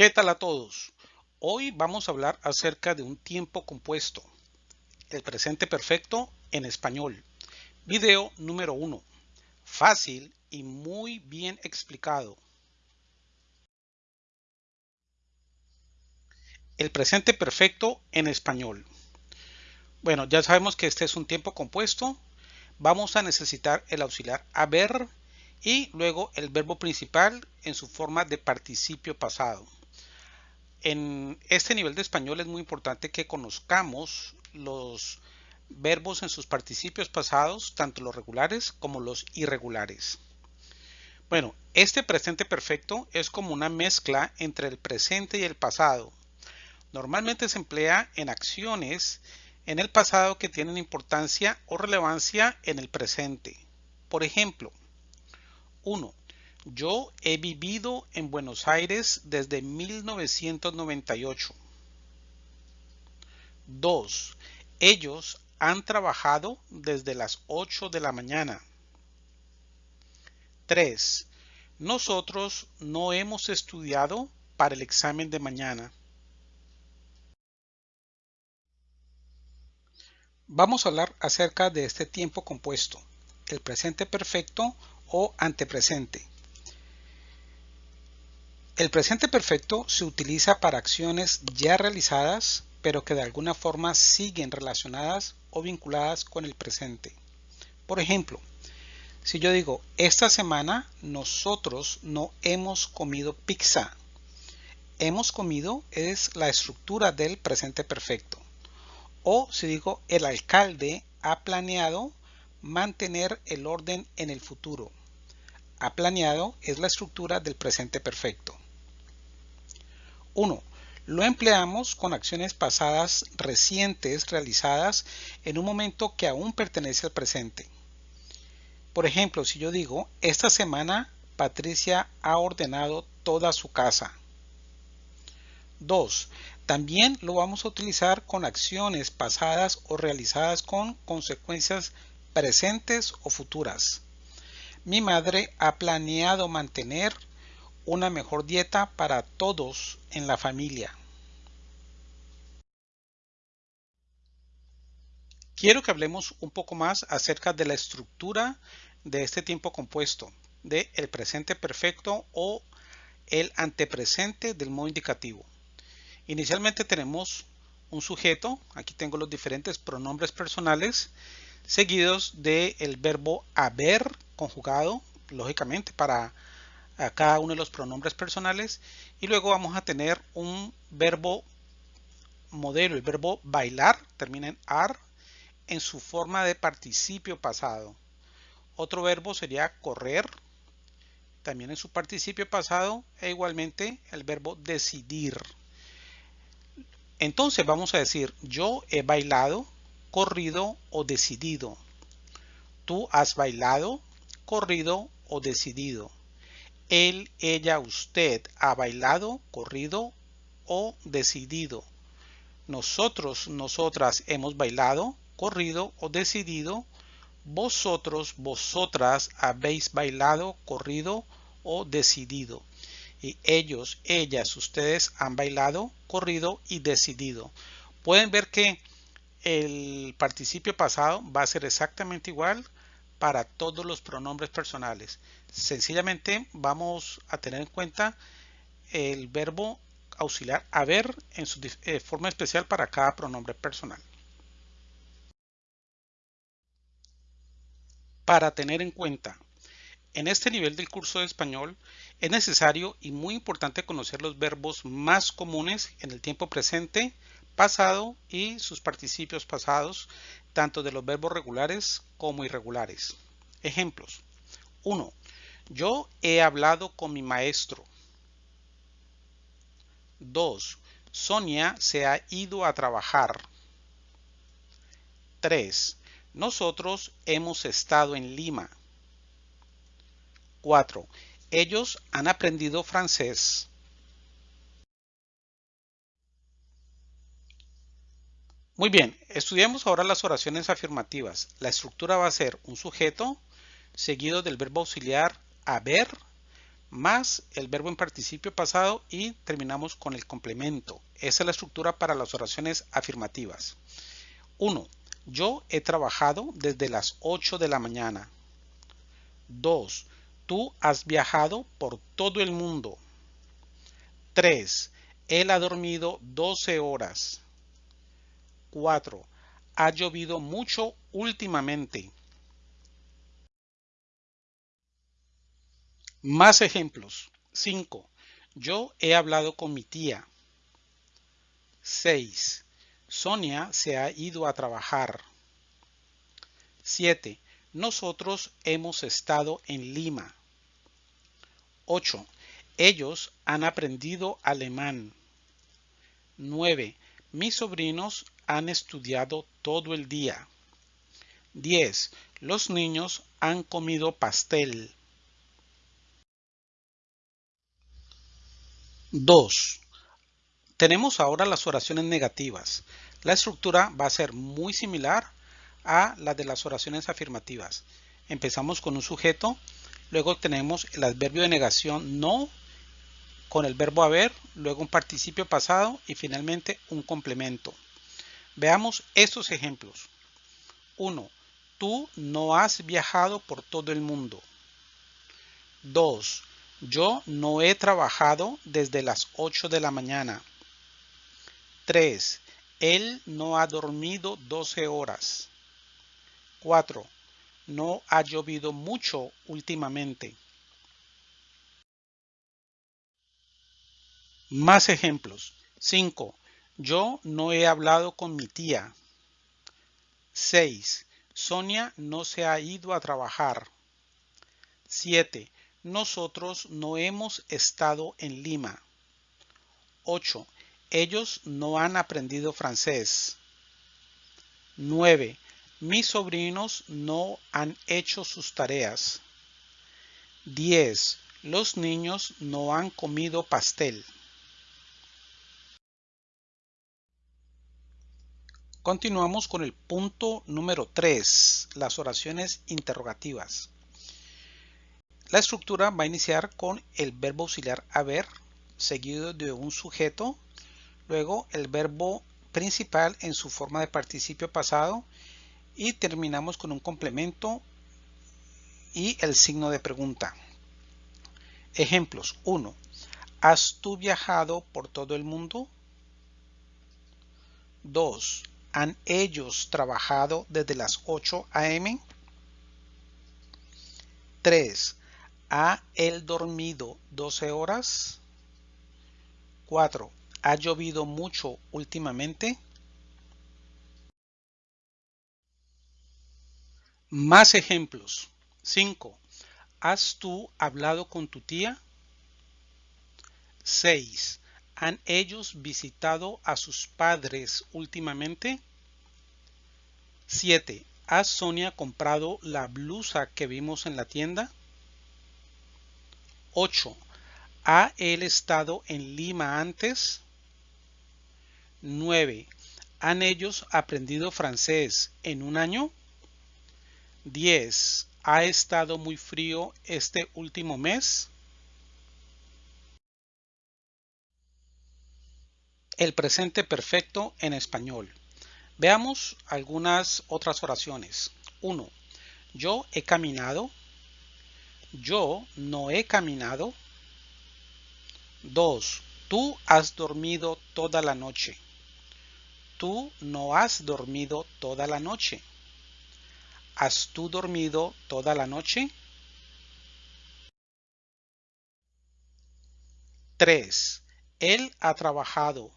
¿Qué tal a todos? Hoy vamos a hablar acerca de un tiempo compuesto, el presente perfecto en español. Video número 1. Fácil y muy bien explicado. El presente perfecto en español. Bueno, ya sabemos que este es un tiempo compuesto. Vamos a necesitar el auxiliar haber y luego el verbo principal en su forma de participio pasado. En este nivel de español es muy importante que conozcamos los verbos en sus participios pasados, tanto los regulares como los irregulares. Bueno, este presente perfecto es como una mezcla entre el presente y el pasado. Normalmente se emplea en acciones en el pasado que tienen importancia o relevancia en el presente. Por ejemplo, 1. Yo he vivido en Buenos Aires desde 1998. 2. Ellos han trabajado desde las 8 de la mañana. 3. Nosotros no hemos estudiado para el examen de mañana. Vamos a hablar acerca de este tiempo compuesto, el presente perfecto o antepresente. El presente perfecto se utiliza para acciones ya realizadas, pero que de alguna forma siguen relacionadas o vinculadas con el presente. Por ejemplo, si yo digo, esta semana nosotros no hemos comido pizza. Hemos comido es la estructura del presente perfecto. O si digo el alcalde ha planeado mantener el orden en el futuro. Ha planeado es la estructura del presente perfecto. 1. Lo empleamos con acciones pasadas recientes realizadas en un momento que aún pertenece al presente. Por ejemplo, si yo digo, esta semana Patricia ha ordenado toda su casa. 2. También lo vamos a utilizar con acciones pasadas o realizadas con consecuencias presentes o futuras. Mi madre ha planeado mantener una mejor dieta para todos en la familia. Quiero que hablemos un poco más acerca de la estructura de este tiempo compuesto, de el presente perfecto o el antepresente del modo indicativo. Inicialmente tenemos un sujeto, aquí tengo los diferentes pronombres personales, seguidos del verbo haber conjugado, lógicamente para cada uno de los pronombres personales, y luego vamos a tener un verbo modelo, el verbo bailar, termina en ar, en su forma de participio pasado. Otro verbo sería correr, también en su participio pasado, e igualmente el verbo decidir. Entonces vamos a decir, yo he bailado, corrido o decidido. Tú has bailado, corrido o decidido. Él, ella, usted ha bailado, corrido o decidido. Nosotros, nosotras hemos bailado, corrido o decidido. Vosotros, vosotras habéis bailado, corrido o decidido y ellos, ellas, ustedes han bailado, corrido y decidido. Pueden ver que el participio pasado va a ser exactamente igual para todos los pronombres personales. Sencillamente vamos a tener en cuenta el verbo auxiliar haber en su eh, forma especial para cada pronombre personal. Para tener en cuenta en este nivel del curso de español es necesario y muy importante conocer los verbos más comunes en el tiempo presente, pasado y sus participios pasados, tanto de los verbos regulares como irregulares. Ejemplos. 1. Yo he hablado con mi maestro. 2. Sonia se ha ido a trabajar. 3. Nosotros hemos estado en Lima. 4. Ellos han aprendido francés. Muy bien, estudiamos ahora las oraciones afirmativas. La estructura va a ser un sujeto seguido del verbo auxiliar haber más el verbo en participio pasado y terminamos con el complemento. Esa es la estructura para las oraciones afirmativas. 1. Yo he trabajado desde las 8 de la mañana. 2. Tú has viajado por todo el mundo. 3. Él ha dormido 12 horas. 4. Ha llovido mucho últimamente. Más ejemplos. 5. Yo he hablado con mi tía. 6. Sonia se ha ido a trabajar. 7. Nosotros hemos estado en Lima. 8. Ellos han aprendido alemán. 9. Mis sobrinos han estudiado todo el día. 10. Los niños han comido pastel. 2. Tenemos ahora las oraciones negativas. La estructura va a ser muy similar a la de las oraciones afirmativas. Empezamos con un sujeto, luego tenemos el adverbio de negación no con el verbo haber, luego un participio pasado y finalmente un complemento. Veamos estos ejemplos. 1. Tú no has viajado por todo el mundo. 2. Yo no he trabajado desde las 8 de la mañana. 3. Él no ha dormido 12 horas. 4. No ha llovido mucho últimamente. Más ejemplos. 5. Yo no he hablado con mi tía. 6. Sonia no se ha ido a trabajar. 7. Nosotros no hemos estado en Lima. 8. Ellos no han aprendido francés. 9. Mis sobrinos no han hecho sus tareas. 10. Los niños no han comido pastel. Continuamos con el punto número 3, las oraciones interrogativas. La estructura va a iniciar con el verbo auxiliar haber, seguido de un sujeto, luego el verbo principal en su forma de participio pasado y terminamos con un complemento y el signo de pregunta. Ejemplos 1. ¿Has tú viajado por todo el mundo? 2. ¿Han ellos trabajado desde las 8 a.m.? 3. ¿Ha él dormido 12 horas? 4. ¿Ha llovido mucho últimamente? Más ejemplos. 5. ¿Has tú hablado con tu tía? 6. ¿Han ellos visitado a sus padres últimamente? 7. ¿Ha Sonia comprado la blusa que vimos en la tienda? 8. ¿Ha él estado en Lima antes? 9. ¿Han ellos aprendido francés en un año? 10. ¿Ha estado muy frío este último mes? El presente perfecto en español. Veamos algunas otras oraciones. 1. Yo he caminado yo no he caminado. 2. Tú has dormido toda la noche. Tú no has dormido toda la noche. ¿Has tú dormido toda la noche? 3. Él ha trabajado.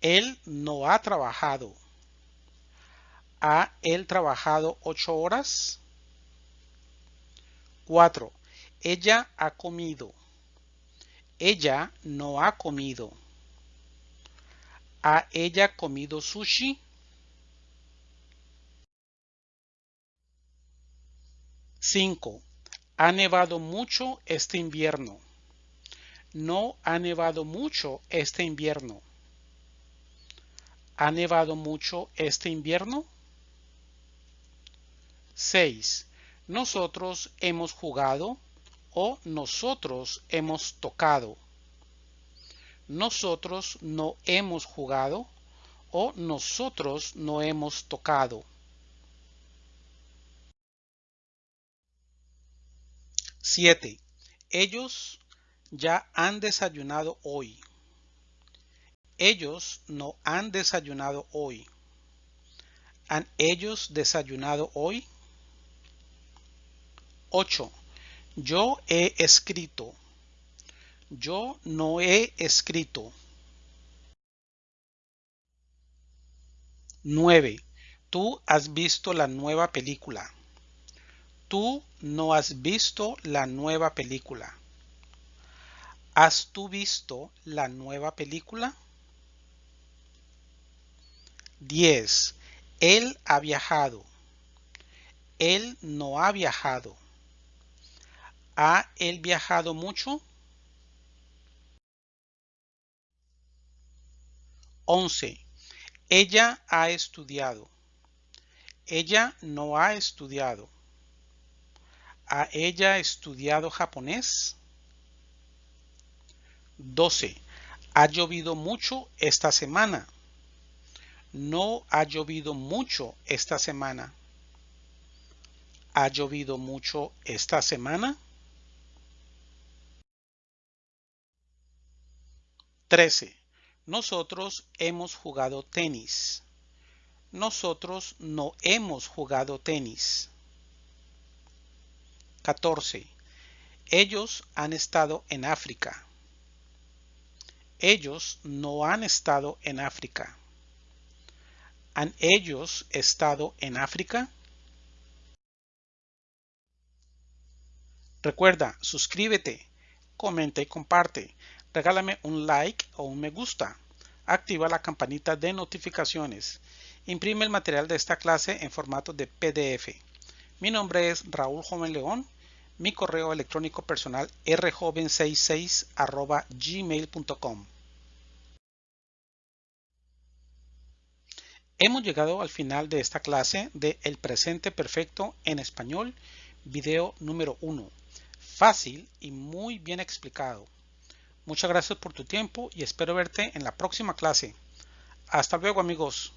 Él no ha trabajado. ¿Ha él trabajado ocho horas? 4. Ella ha comido. Ella no ha comido. ¿Ha ella comido sushi? 5. Ha nevado mucho este invierno. No ha nevado mucho este invierno. ¿Ha nevado mucho este invierno? 6. Nosotros hemos jugado o nosotros hemos tocado. Nosotros no hemos jugado o nosotros no hemos tocado. 7. Ellos ya han desayunado hoy. Ellos no han desayunado hoy. ¿Han ellos desayunado hoy? 8. Yo he escrito. Yo no he escrito. 9. Tú has visto la nueva película. Tú no has visto la nueva película. ¿Has tú visto la nueva película? 10. Él ha viajado. Él no ha viajado. ¿Ha él viajado mucho? 11. Ella ha estudiado. Ella no ha estudiado. ¿Ha ella estudiado japonés? 12. Ha llovido mucho esta semana. No ha llovido mucho esta semana. ¿Ha llovido mucho esta semana? 13. Nosotros hemos jugado tenis. Nosotros no hemos jugado tenis. 14. Ellos han estado en África. Ellos no han estado en África. ¿Han ellos estado en África? Recuerda, suscríbete, comenta y comparte. Regálame un like o un me gusta. Activa la campanita de notificaciones. Imprime el material de esta clase en formato de PDF. Mi nombre es Raúl Joven León. Mi correo electrónico personal rjoven66 gmail.com. Hemos llegado al final de esta clase de El presente perfecto en español, video número 1. Fácil y muy bien explicado. Muchas gracias por tu tiempo y espero verte en la próxima clase. Hasta luego amigos.